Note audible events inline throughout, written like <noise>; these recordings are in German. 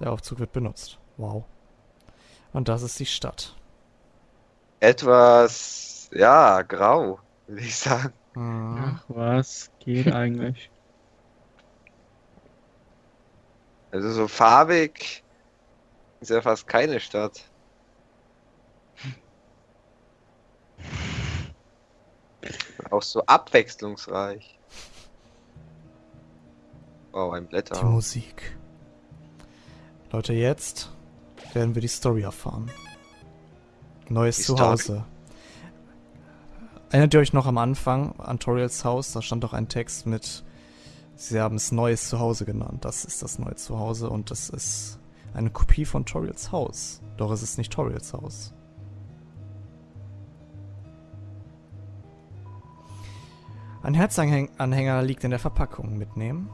Der Aufzug wird benutzt. Wow. Und das ist die Stadt. Etwas, ja, grau, würde ich sagen. Mhm. Ach, was geht eigentlich? Also so farbig ist ja fast keine Stadt. Auch so abwechslungsreich. Oh, ein Die Blätter. Musik. Leute, jetzt werden wir die Story erfahren. Neues Die Zuhause. Erinnert ihr euch noch am Anfang an Toriels Haus? Da stand doch ein Text mit, sie haben es Neues Zuhause genannt. Das ist das neue Zuhause und das ist eine Kopie von Toriels Haus. Doch es ist nicht Toriels Haus. Ein Herzanhänger liegt in der Verpackung. Mitnehmen.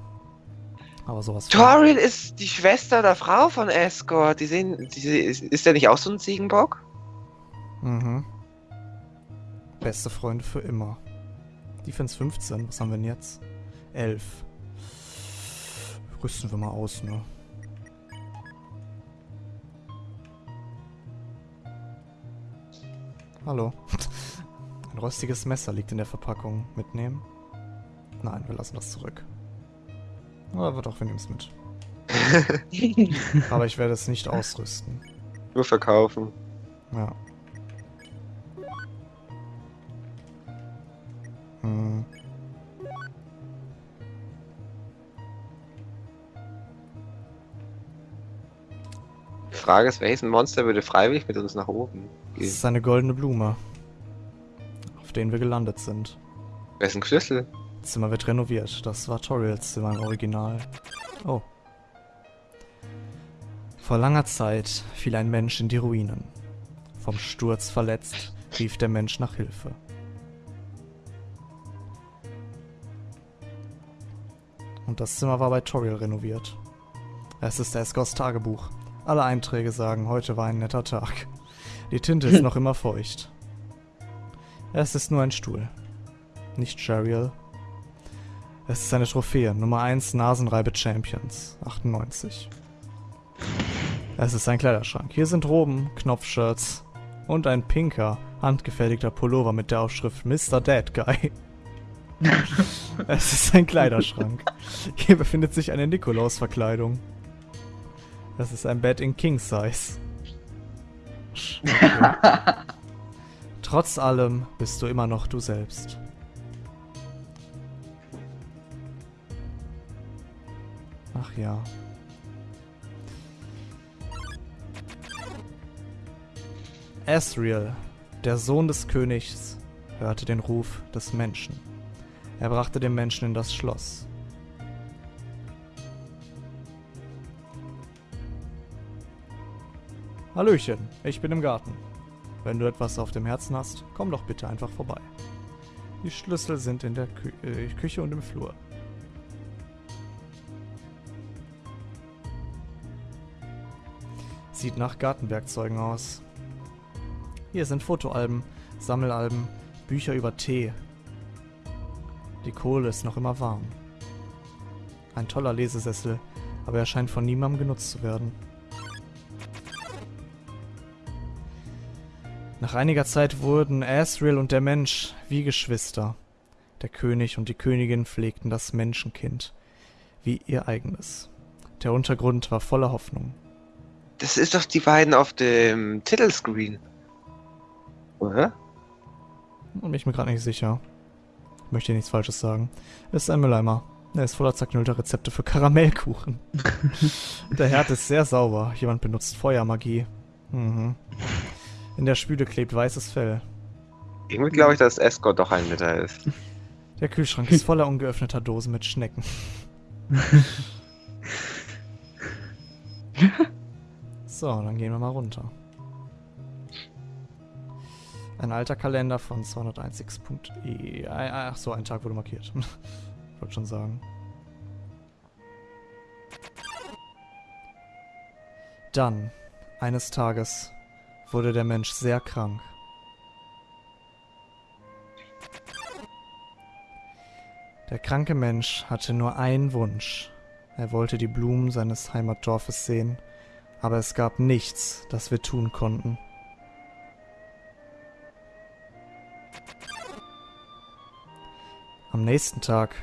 Aber sowas Toriel ist die Schwester der Frau von Escort. Die sehen, die, ist, ist der nicht auch so ein Ziegenbock? Mhm. Beste Freunde für immer. Defense 15, was haben wir denn jetzt? 11. Rüsten wir mal aus, ne? Hallo. Ein rostiges Messer liegt in der Verpackung. Mitnehmen? Nein, wir lassen das zurück. Aber doch, wir nehmen es mit. <laughs> Aber ich werde es nicht ausrüsten. Nur verkaufen. Ja. Hm. Die Frage ist, welches Monster würde freiwillig mit uns nach oben Das gehen? ist eine goldene Blume, auf denen wir gelandet sind. Wessen Schlüssel? Das Zimmer wird renoviert. Das war Toriels Zimmer im Original. Oh. Vor langer Zeit fiel ein Mensch in die Ruinen. Vom Sturz verletzt, rief der Mensch nach Hilfe. Und das Zimmer war bei Toriel renoviert. Es ist Esgors Tagebuch. Alle Einträge sagen, heute war ein netter Tag. Die Tinte ist <laughs> noch immer feucht. Es ist nur ein Stuhl. Nicht Shariel. Es ist eine Trophäe, Nummer 1 Nasenreibe Champions, 98. Es ist ein Kleiderschrank. Hier sind Roben, Knopfshirts und ein pinker, handgefertigter Pullover mit der Aufschrift Mr. Dead Guy. es ist ein Kleiderschrank. Hier befindet sich eine Nikolaus-Verkleidung. Das ist ein Bett in King Size. Okay. <laughs> Trotz allem bist du immer noch du selbst. Ach ja. Asriel, der Sohn des Königs, hörte den Ruf des Menschen. Er brachte den Menschen in das Schloss. Hallöchen, ich bin im Garten. Wenn du etwas auf dem Herzen hast, komm doch bitte einfach vorbei. Die Schlüssel sind in der Kü äh, Küche und im Flur. Sieht nach Gartenwerkzeugen aus. Hier sind Fotoalben, Sammelalben, Bücher über Tee. Die Kohle ist noch immer warm. Ein toller Lesesessel, aber er scheint von niemandem genutzt zu werden. Nach einiger Zeit wurden Asriel und der Mensch wie Geschwister. Der König und die Königin pflegten das Menschenkind wie ihr eigenes. Der Untergrund war voller Hoffnung. Das ist doch die beiden auf dem Titelscreen. Oder? Bin ich mir gerade nicht sicher. Ich möchte hier nichts Falsches sagen. Es ist ein Mülleimer. Er ist voller zerknüllter Rezepte für Karamellkuchen. <laughs> der Herd ist sehr sauber. Jemand benutzt Feuermagie. Mhm. In der Spüle klebt weißes Fell. Irgendwie glaube ich, dass Escort doch ein Netter ist. Der Kühlschrank ist voller ungeöffneter Dosen mit Schnecken. <laughs> <laughs> so, dann gehen wir mal runter. Ein alter Kalender von 201.e. Ach so, ein Tag wurde markiert. <laughs> Wollte schon sagen. Dann, eines Tages, wurde der Mensch sehr krank. Der kranke Mensch hatte nur einen Wunsch. Er wollte die Blumen seines Heimatdorfes sehen Aber es gab nichts, das wir tun konnten. Am nächsten Tag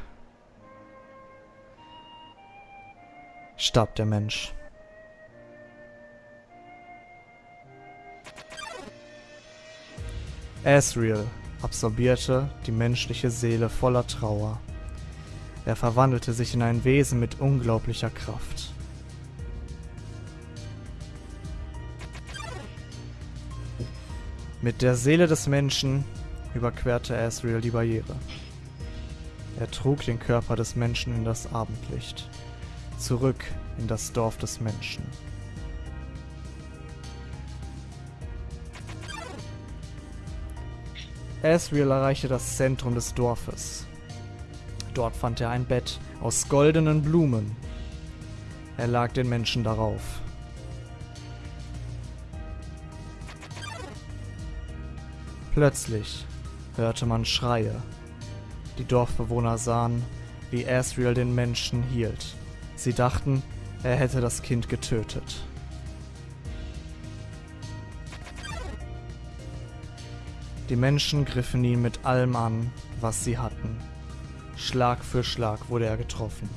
starb der Mensch. Asriel absorbierte die menschliche Seele voller Trauer. Er verwandelte sich in ein Wesen mit unglaublicher Kraft. Mit der Seele des Menschen überquerte Asriel die Barriere. Er trug den Körper des Menschen in das Abendlicht, zurück in das Dorf des Menschen. Asriel erreichte das Zentrum des Dorfes. Dort fand er ein Bett aus goldenen Blumen. Er lag den Menschen darauf. Plötzlich hörte man Schreie. Die Dorfbewohner sahen, wie Asriel den Menschen hielt. Sie dachten, er hätte das Kind getötet. Die Menschen griffen ihn mit allem an, was sie hatten. Schlag für Schlag wurde er getroffen.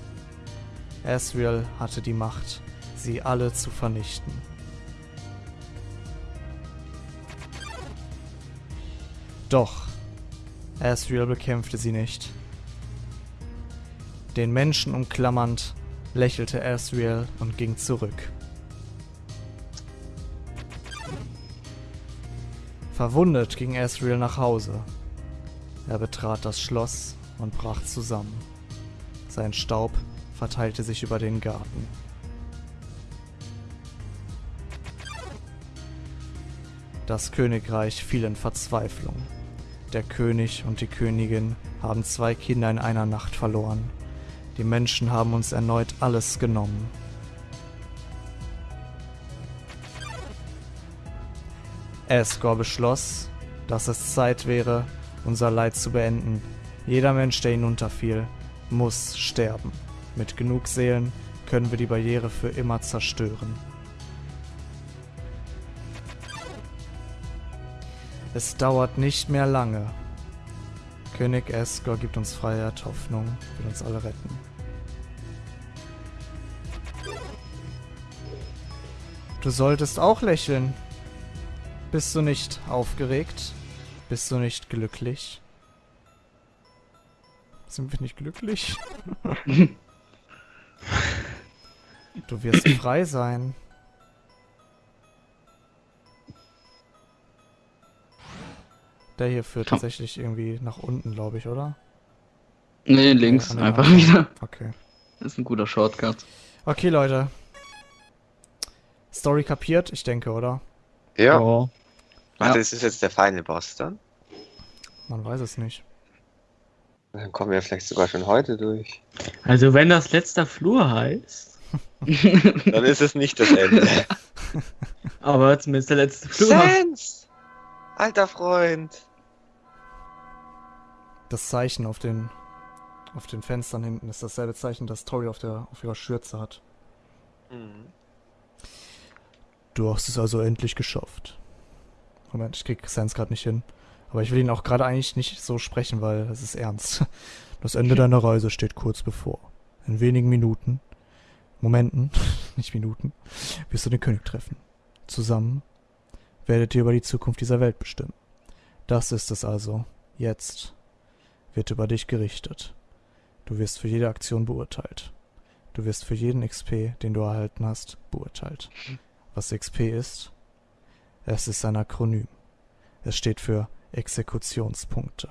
Asriel hatte die Macht, sie alle zu vernichten. Doch Asriel bekämpfte sie nicht. Den Menschen umklammernd, lächelte Asriel und ging zurück. Verwundet ging Asriel nach Hause. Er betrat das Schloss und brach zusammen. Sein Staub verteilte sich über den Garten. Das Königreich fiel in Verzweiflung. Der König und die Königin haben zwei Kinder in einer Nacht verloren. Die Menschen haben uns erneut alles genommen. Asgore beschloss, dass es Zeit wäre, unser Leid zu beenden. Jeder Mensch, der hinunterfiel, muss sterben. Mit genug Seelen können wir die Barriere für immer zerstören. Es dauert nicht mehr lange. König Asgore gibt uns Freiheit, Hoffnung, will uns alle retten. Du solltest auch lächeln. Bist du nicht aufgeregt? Bist du nicht glücklich? Sind wir nicht glücklich? <laughs> du wirst frei sein. Der hier führt Komm. tatsächlich irgendwie nach unten, glaube ich, oder? Nee, links Ja, nee, einfach wieder. Okay. Das ist ein guter Shortcut. Okay, Leute. Story kapiert, ich denke, oder? Ja. Oh. Warte, Ja. ist das jetzt der Final Boss dann? Man weiß es nicht. Dann kommen wir vielleicht sogar schon heute durch. Also wenn das letzter Flur heißt, <laughs> Dann ist es nicht das Ende. <laughs> aber zumindest der letzte Flur. Sans! Alter Freund. Das Zeichen auf den auf den Fenstern hinten ist dasselbe Zeichen, das Tori auf der auf ihrer Schürze hat. Mhm. Du hast es also endlich geschafft. Moment, ich krieg Sans gerade nicht hin. Aber ich will ihn auch gerade eigentlich nicht so sprechen, weil es ist ernst. <laughs> Das Ende deiner Reise steht kurz bevor. In wenigen Minuten, Momenten, <laughs> nicht Minuten, wirst du den König treffen. Zusammen werdet ihr über die Zukunft dieser Welt bestimmen. Das ist es also. Jetzt wird über dich gerichtet. Du wirst für jede Aktion beurteilt. Du wirst für jeden XP, den du erhalten hast, beurteilt. Was XP ist? Es ist ein Akronym. Es steht für Exekutionspunkte.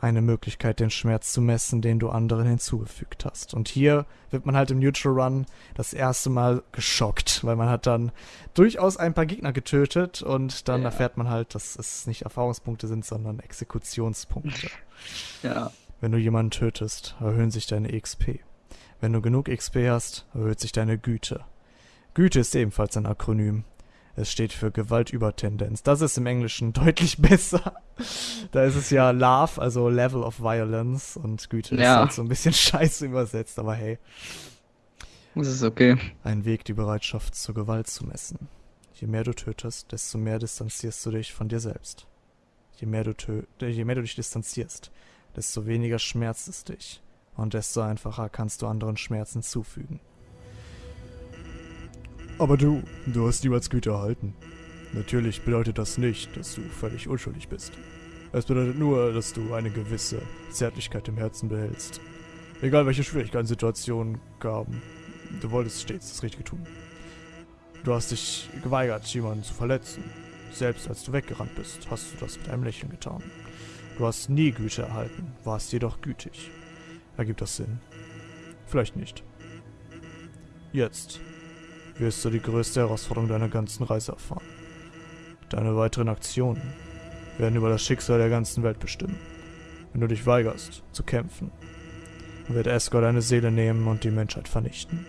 Eine Möglichkeit, den Schmerz zu messen, den du anderen hinzugefügt hast. Und hier wird man halt im Neutral Run das erste Mal geschockt, weil man hat dann durchaus ein paar Gegner getötet und dann Ja. erfährt man halt, dass es nicht Erfahrungspunkte sind, sondern Exekutionspunkte. Ja. Wenn du jemanden tötest, erhöhen sich deine XP. Wenn du genug XP hast, erhöht sich deine Güte. Güte ist ebenfalls ein Akronym. Es steht für Gewaltübertendenz. Das ist im Englischen <laughs> deutlich besser. Da ist es ja Love, also Level of Violence und Güte ist Ja. halt so ein bisschen <laughs> scheiße übersetzt, aber hey. Das ist okay. Ein Weg, die Bereitschaft zur Gewalt zu messen. Je mehr du tötest, desto mehr distanzierst du dich von dir selbst. Je mehr du, tö je mehr du dich distanzierst, desto weniger schmerzt es dich und desto einfacher kannst du anderen Schmerzen zufügen. Aber du, du hast niemals Güte erhalten. Natürlich bedeutet das nicht, dass du völlig unschuldig bist. Es bedeutet nur, dass du eine gewisse Zärtlichkeit im Herzen behältst. Egal welche Schwierigkeiten Situationen gaben, du wolltest stets das Richtige tun. Du hast dich geweigert, jemanden zu verletzen. Selbst als du weggerannt bist, hast du das mit einem Lächeln getan. Du hast nie Güte erhalten, warst jedoch gütig. Ergibt das Sinn? Vielleicht nicht. Jetzt wirst du die größte Herausforderung deiner ganzen Reise erfahren. Deine weiteren Aktionen werden über das Schicksal der ganzen Welt bestimmen. Wenn du dich weigerst, zu kämpfen, wird Escor deine Seele nehmen und die Menschheit vernichten.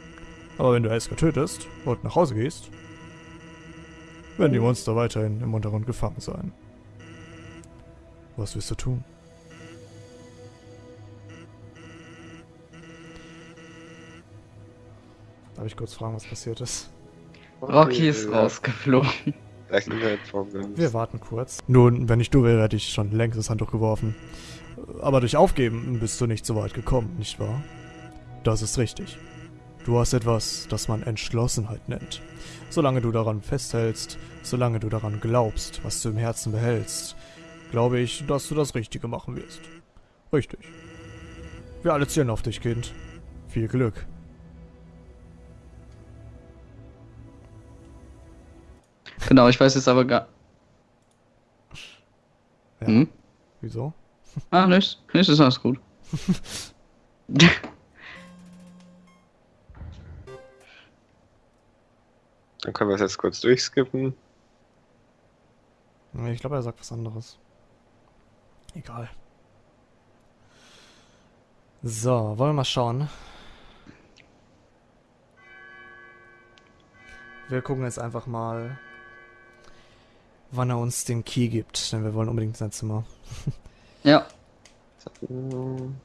Aber wenn du Escor tötest und nach Hause gehst, werden die Monster weiterhin im Untergrund gefangen sein. Was wirst du tun? Darf ich kurz fragen, was passiert ist? Rocky ist ja, rausgeflogen. Wir warten kurz. Nun, wenn ich du wäre, hätte ich schon längst das Handtuch geworfen. Aber durch Aufgeben bist du nicht so weit gekommen, nicht wahr? Das ist richtig. Du hast etwas, das man Entschlossenheit nennt. Solange du daran festhältst, solange du daran glaubst, was du im Herzen behältst, glaube ich, dass du das Richtige machen wirst. Richtig. Wir alle zählen auf dich, Kind. Viel Glück. Genau, ich weiß jetzt aber gar. Ja. Hm? Wieso? Ah, nichts. Nichts ist alles gut. <laughs> Dann können wir es jetzt kurz durchskippen. Ich glaube, er sagt was anderes. Egal. So, wollen wir mal schauen. Wir gucken jetzt einfach mal, wann er uns den Key gibt, denn wir wollen unbedingt sein Zimmer. ja. Hm,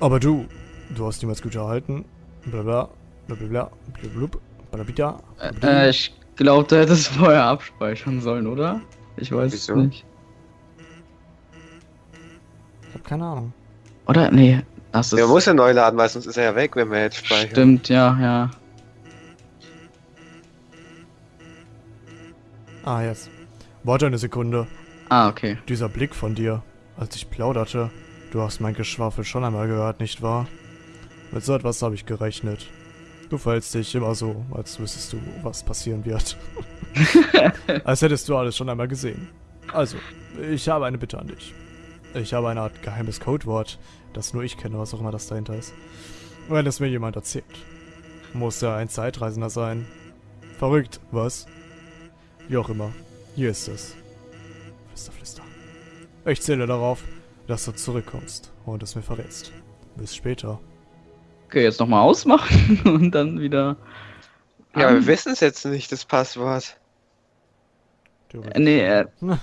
Aber du, du hast niemals Güter erhalten. Blabla, blablabla, blablabla, blabla, Äh, ich glaube, du hättest vorher abspeichern sollen, oder? Ich weiß Wieso? es nicht. Keine Ahnung. Oder? Nee, das ist. Der muss ja neu laden, weil sonst ist er ja weg, wenn wir jetzt speichern. Stimmt, ja, ja. Ah, jetzt. Warte eine Sekunde. Ah, okay. Dieser Blick von dir, als ich plauderte, du hast mein Geschwafel schon einmal gehört, nicht wahr? Mit so etwas habe ich gerechnet. Du verhältst dich immer so, als wüsstest du, was passieren wird. <laughs> als hättest du alles schon einmal gesehen. Also, ich habe eine Bitte an dich. Ich habe eine Art geheimes Codewort, das nur ich kenne, was auch immer das dahinter ist. Wenn es mir jemand erzählt, muss er ein Zeitreisender sein. Verrückt, was? Wie auch immer. Hier ist es. Flüster, flüster. Ich zähle darauf, dass du zurückkommst und es mir verrätst. Bis später. Okay, jetzt nochmal ausmachen <laughs> und dann wieder. Ja, aber wir wissen es jetzt nicht, das Passwort. Äh, Nee, äh, <laughs>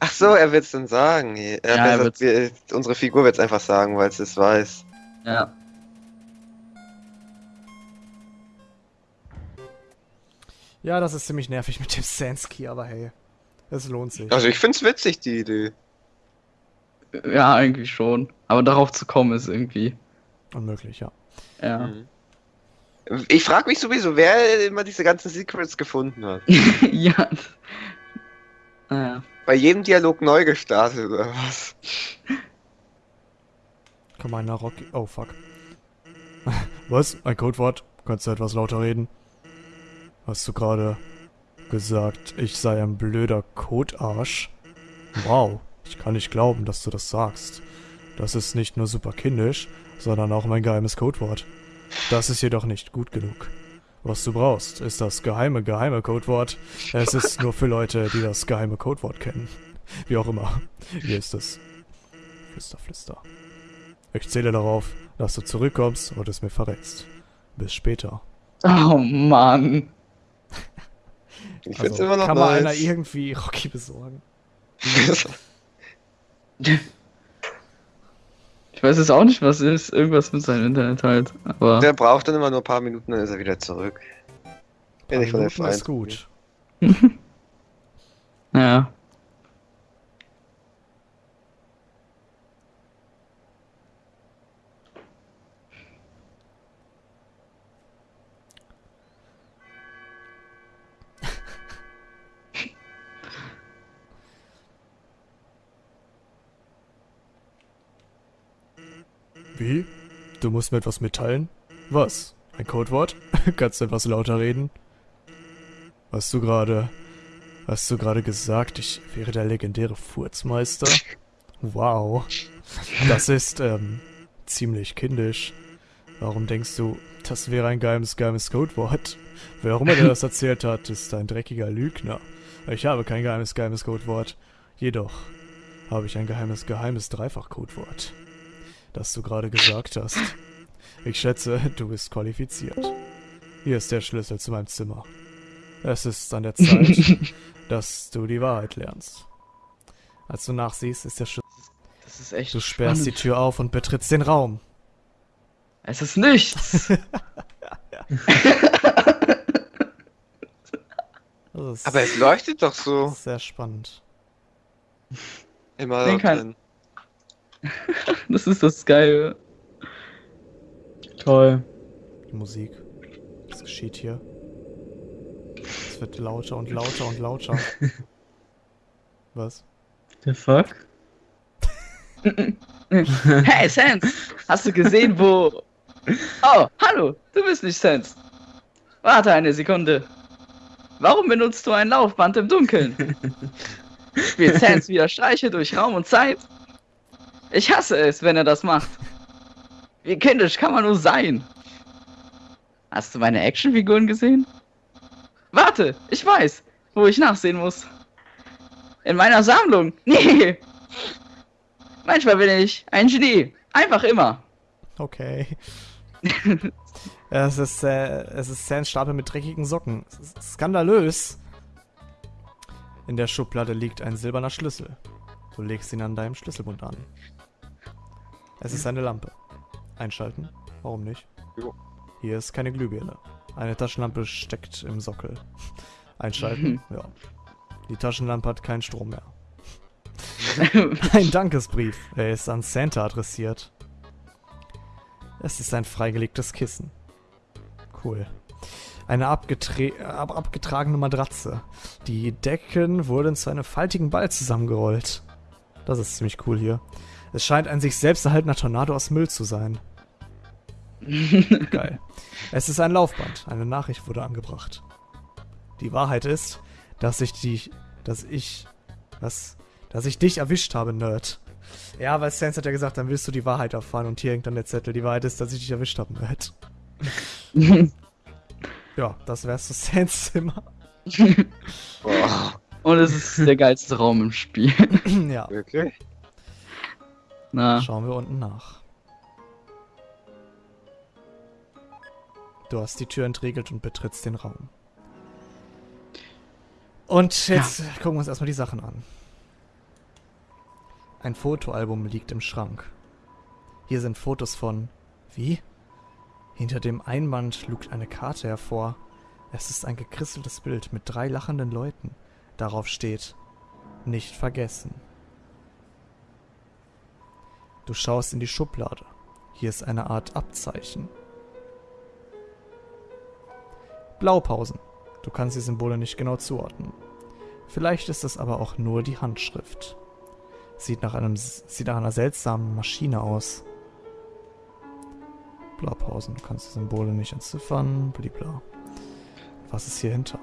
Ach so, er wird es dann sagen. Er Ja, er wir, unsere Figur wird es einfach sagen, weil es es weiß. ja. Ja, das ist ziemlich nervig mit dem Sansky, aber hey. Es lohnt sich. Also ich find's witzig, die Idee. Ja, eigentlich schon. Aber darauf zu kommen ist irgendwie. Unmöglich, ja. Ja. Mhm. Ich frage mich sowieso, wer immer diese ganzen Secrets gefunden hat. <laughs> ja. Naja. Bei jedem Dialog neu gestartet oder was? Komm einer Rocky. Oh, fuck. <laughs> Was? Ein Codewort? Kannst du etwas lauter reden? Hast du gerade gesagt, ich sei ein blöder Codarsch? Wow, ich kann nicht glauben, dass du das sagst. Das ist nicht nur super kindisch, sondern auch mein geheimes Codewort. Das ist jedoch nicht gut genug. Was du brauchst, ist das geheime, geheime Codewort. Es ist nur für Leute, die das geheime Codewort kennen. Wie auch immer. Hier ist es. Flüster, flüster. Ich zähle darauf, dass du zurückkommst und es mir verrätst. Bis später. Oh Mann. Ich find's Also, immer noch kann mal einer nice. irgendwie Rocky besorgen? <laughs> Ich weiß jetzt auch nicht, was ist. Irgendwas mit seinem Internet halt. Aber. Der braucht dann immer nur ein paar Minuten, dann ist er wieder zurück. Wenn ich von der Minuten ist F1 gut. <laughs> <laughs> Ja. Wie? Du musst mir etwas mitteilen? Was? Ein Codewort? <laughs> Kannst du etwas lauter reden? Hast du gerade... Hast du gerade gesagt, ich wäre der legendäre Furzmeister? Wow. Das ist, ähm, ziemlich kindisch. Warum denkst du, das wäre ein geheimes, geheimes Codewort? Wer auch immer dir das <laughs> erzählt hat, ist ein dreckiger Lügner. Ich habe kein geheimes, geheimes Codewort. Jedoch habe ich ein geheimes, geheimes Dreifach-Codewort das du gerade gesagt hast. Ich schätze, du bist qualifiziert. Hier ist der Schlüssel zu meinem Zimmer. Es ist an der Zeit, <laughs> dass du die Wahrheit lernst. Als du nachsiehst, ist der Schlüssel. Das ist echt. Du sperrst die spannend. Tür auf und betrittst den Raum. Es ist nichts. <laughs> Ist Aber es leuchtet doch so. sehr spannend. Immer Den kann- drin. <laughs> das ist das Geile. Toll. Die Musik. Was geschieht hier? Es wird lauter und lauter und lauter. <laughs> Was? The fuck? <laughs> Hey, Sans! Hast du gesehen, wo. Oh, hallo! Du bist nicht Sans. Warte eine Sekunde. Warum benutzt du ein Laufband im Dunkeln? Spielt Sans wieder Streiche durch Raum und Zeit? Ich hasse es, wenn er das macht. Wie kindisch kann man nur sein? Hast du meine Actionfiguren gesehen? Warte, ich weiß, wo ich nachsehen muss. In meiner Sammlung. <laughs> Nee. Manchmal bin ich ein Genie. Einfach immer. Okay. <laughs> es ist, äh, es ist Sans Stapel mit dreckigen Socken. Skandalös. In der Schublade liegt ein silberner Schlüssel. Du legst ihn an deinem Schlüsselbund an. Es ist eine Lampe. Einschalten? Warum nicht? Jo. Hier ist keine Glühbirne. Eine Taschenlampe steckt im Sockel. <laughs> Einschalten? ja. Die Taschenlampe hat keinen Strom mehr. <laughs> Ein Dankesbrief. Er ist an Santa adressiert. Es ist ein freigelegtes Kissen. Cool. Eine ab abgetragene Matratze. Die Decken wurden zu einem faltigen Ball zusammengerollt. Das ist ziemlich cool hier. Es scheint ein sich selbst erhaltener Tornado aus Müll zu sein. <laughs> Geil. Es ist ein Laufband. Eine Nachricht wurde angebracht. Die Wahrheit ist, dass ich dich, dass ich, was, dass ich dich erwischt habe, Nerd. Ja, weil Sans hat ja gesagt, dann willst du die Wahrheit erfahren und hier hängt dann der Zettel. Die Wahrheit ist, dass ich dich erwischt habe, Nerd. <laughs> Ja, das wär's zu Sans Zimmer. <laughs> Boah, Und es ist der geilste Raum im Spiel. ja, wirklich? Na, schauen wir unten nach. Du hast die Tür entriegelt und betrittst den Raum. Und jetzt gucken wir uns erstmal die Sachen an. Ein Fotoalbum liegt im Schrank. Hier sind Fotos von. Wie? Hinter dem Einband lugt eine Karte hervor. Es ist ein gekrisseltes Bild mit drei lachenden Leuten. Darauf steht: Nicht vergessen. Du schaust in die Schublade. Hier ist eine Art Abzeichen. Blaupausen. Du kannst die Symbole nicht genau zuordnen. Vielleicht ist es aber auch nur die Handschrift. Sieht nach, einem, sieht nach einer seltsamen Maschine aus. Blaupausen. Du kannst die Symbole nicht entziffern. Blibla. Was ist hier hinter?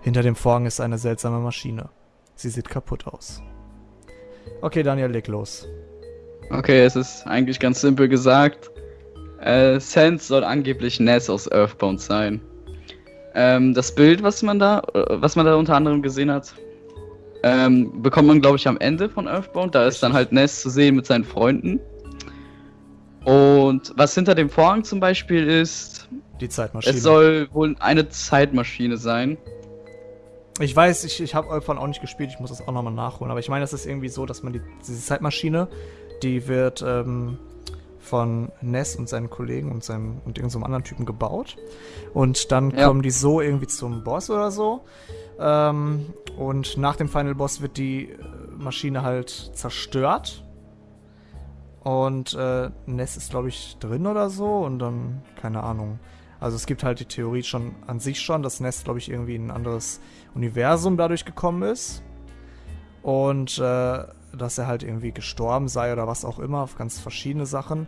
Hinter dem Vorhang ist eine seltsame Maschine. Sie sieht kaputt aus. Okay, Daniel, leg los. Okay, es ist eigentlich ganz simpel gesagt. Äh, Sans soll angeblich Ness aus Earthbound sein. Ähm, das Bild, was man da, äh, was man da unter anderem gesehen hat, ähm, bekommt man, glaube ich, am Ende von Earthbound. Da ist dann halt Ness zu sehen mit seinen Freunden. Und was hinter dem Vorhang zum Beispiel ist, Die Zeitmaschine. es soll wohl eine Zeitmaschine sein. Ich weiß, ich, ich habe Earthbound auch nicht gespielt, ich muss das auch nochmal nachholen. Aber ich meine, das ist irgendwie so, dass man die, diese Zeitmaschine, die wird ähm, von Ness und seinen Kollegen und seinem und irgendeinem anderen Typen gebaut. Und dann Ja. kommen die so irgendwie zum Boss oder so. Ähm, und nach dem Final Boss wird die äh, Maschine halt zerstört. Und äh, Ness ist, glaube ich, drin oder so. Und dann, keine Ahnung. Also es gibt halt die Theorie schon an sich schon, dass Ness, glaube ich, irgendwie in ein anderes Universum dadurch gekommen ist. Und äh, dass er halt irgendwie gestorben sei oder was auch immer, auf ganz verschiedene Sachen.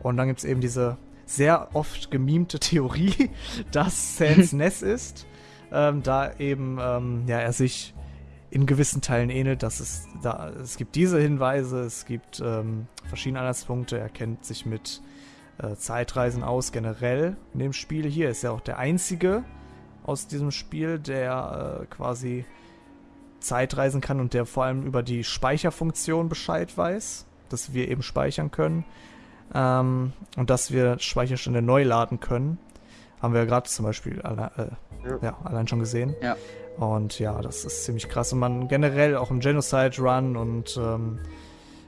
Und dann gibt es eben diese sehr oft gemimte <laughs> Theorie, dass Sans <laughs> Ness ist, ähm, da eben ähm, ja, er sich in gewissen Teilen ähnelt, dass es da es gibt diese Hinweise, es gibt ähm, verschiedene Anhaltspunkte, er kennt sich mit äh, Zeitreisen aus generell in dem Spiel. Hier ist er auch der einzige aus diesem Spiel, der äh, quasi Zeitreisen kann und der vor allem über die Speicherfunktion Bescheid weiß, dass wir eben speichern können ähm, und dass wir Speicherstände neu laden können. Haben wir ja gerade zum Beispiel alle, äh, Ja. ja, allein schon gesehen. Ja. Und ja, das ist ziemlich krass. Und man generell auch im Genocide Run und ähm,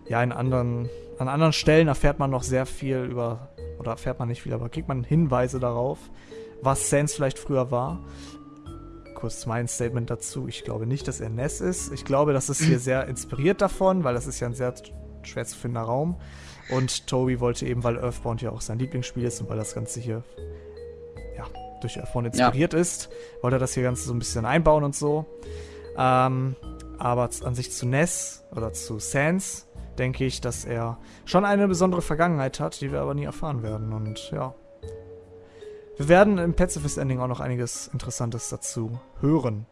ja, in anderen, an anderen Stellen erfährt man noch sehr viel über, oder erfährt man nicht viel, aber kriegt man Hinweise darauf, was Sans vielleicht früher war. Kurz mein Statement dazu. Ich glaube nicht, dass er Ness ist. Ich glaube, das ist hier <clears throat> sehr inspiriert davon, weil das ist ja ein sehr schwer zu findender Raum. Und Toby wollte eben, weil Earthbound ja auch sein Lieblingsspiel ist und weil das Ganze hier ja, durch Earthbound inspiriert ist, wollte er das hier Ganze so ein bisschen einbauen und so. Ähm, aber an sich zu Ness oder zu Sans denke ich, dass er schon eine besondere Vergangenheit hat, die wir aber nie erfahren werden. Und ja. Wir werden im Pacifist Ending auch noch einiges Interessantes dazu hören.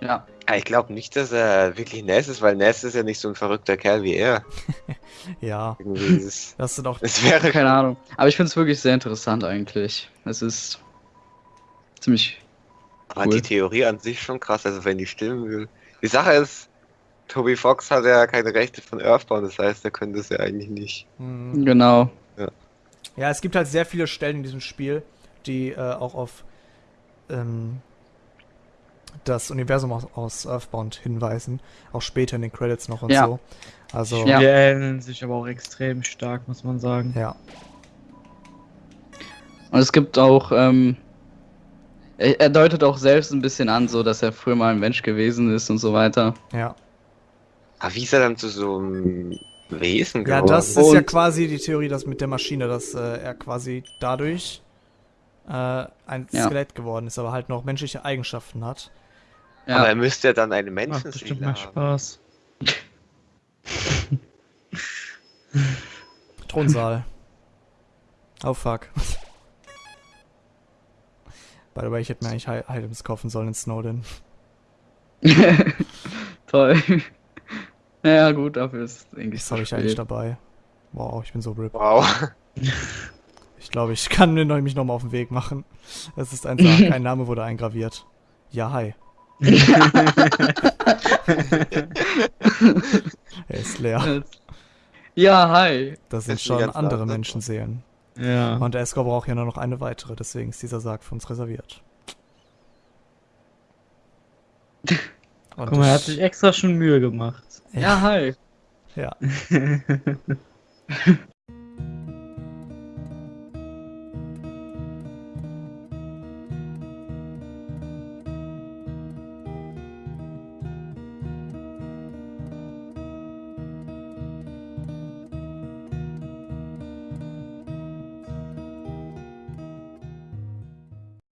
Ja. Ja, ich glaube nicht, dass er wirklich Ness ist, weil Ness ist ja nicht so ein verrückter Kerl wie er. <laughs> Ja, ist <laughs> das sind auch. es wäre Keine Ahnung. Aber ich finde es wirklich sehr interessant eigentlich. Es ist ziemlich. Aber Cool. die Theorie an sich schon krass, also wenn die stimmen will. Die Sache ist, Toby Fox hat ja keine Rechte von Earthbound, das heißt, er könnte es ja eigentlich nicht. Hm. Genau. Ja, es gibt halt sehr viele Stellen in diesem Spiel, die äh, auch auf ähm, das Universum aus, aus Earthbound hinweisen. Auch später in den Credits noch und Ja. so. Also, Ja. ja. Die ähneln sich aber auch extrem stark, muss man sagen. Und es gibt auch, ähm, er, er deutet auch selbst ein bisschen an, so dass er früher mal ein Mensch gewesen ist und so weiter. Ja, Aber wie ist er dann zu so einem Wesen ja geworden? das ist ja Und- quasi die Theorie, dass mit der Maschine, dass äh, er quasi dadurch äh, ein Ja. Skelett geworden ist, aber halt noch menschliche Eigenschaften hat. Ja. Aber er müsste ja dann eine Macht bestimmt Menschenseele mal haben. Spaß. <laughs> Thronsaal. oh fuck. By the way, ich hätte mir eigentlich Items kaufen sollen in Snowden. <laughs> Toll. naja, gut, dafür ist es eigentlich Das habe ich eigentlich dabei. Wow, ich bin so RIP. Wow. <laughs> Ich glaube, ich <laughs> kann mir noch- mich nochmal auf den Weg machen. Es ist ein Sarg, ein Name wurde eingraviert. Ja, hi. <laughs> er ist leer. Ja, hi. Das sind schon andere Antwort. Menschenseelen. Ja. Und Escor braucht ja nur noch eine weitere, deswegen ist dieser Sarg für uns reserviert. <laughs> Und Guck mal, er hat ich- sich extra schon Mühe gemacht. Ja, hi. ja.